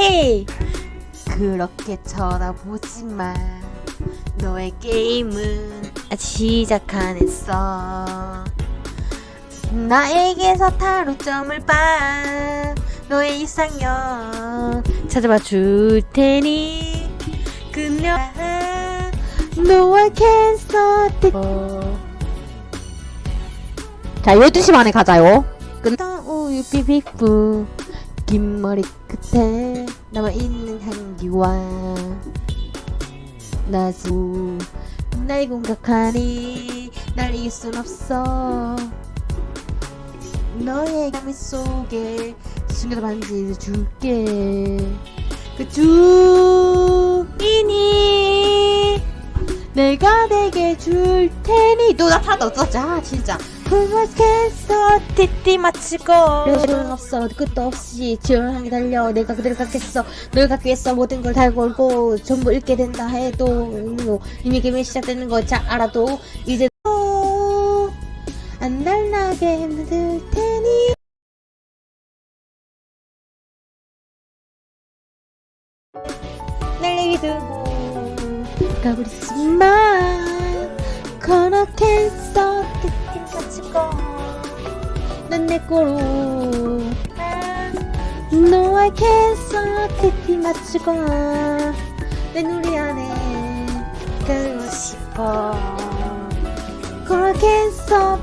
헤이. 그렇게 쳐다보지마 너의 게임은 시작 안 했어. 나에게서 타로점을 봐. 너의 이상형. 찾아봐 줄 테니. 그녀 너와 캔서 자 12시 반에 가자요. 끝나 우유 삐삐뿌 긴 머리 끝에 남아있는 향기와 나수 날 공격하니 날 이길 순 없어. 너의 가미 속에 숨겨둔 반지를 줄게. 그 주인이 내가 내게 줄 테니. 너 나타났다 어쩌지 아 진짜. 그만했어 띠띠 맞추고. 여론 없어. 끝도 없이 향해 달려. 내가 그대로 갖겠어. 널 갖기 위해서 모든 걸 다 걸고 전부 잃게 된다 해도 이미 게임이 시작되는 걸잘 알아도 이제 또안 달나게 만들 테니. 날 내게 두고 가버리지만 그렇겠어. 느낌 가지고. 넌내 거로. 너와 겠어. 티티 맞추고. 내 누리 안에 가고 싶어. 그렇겠어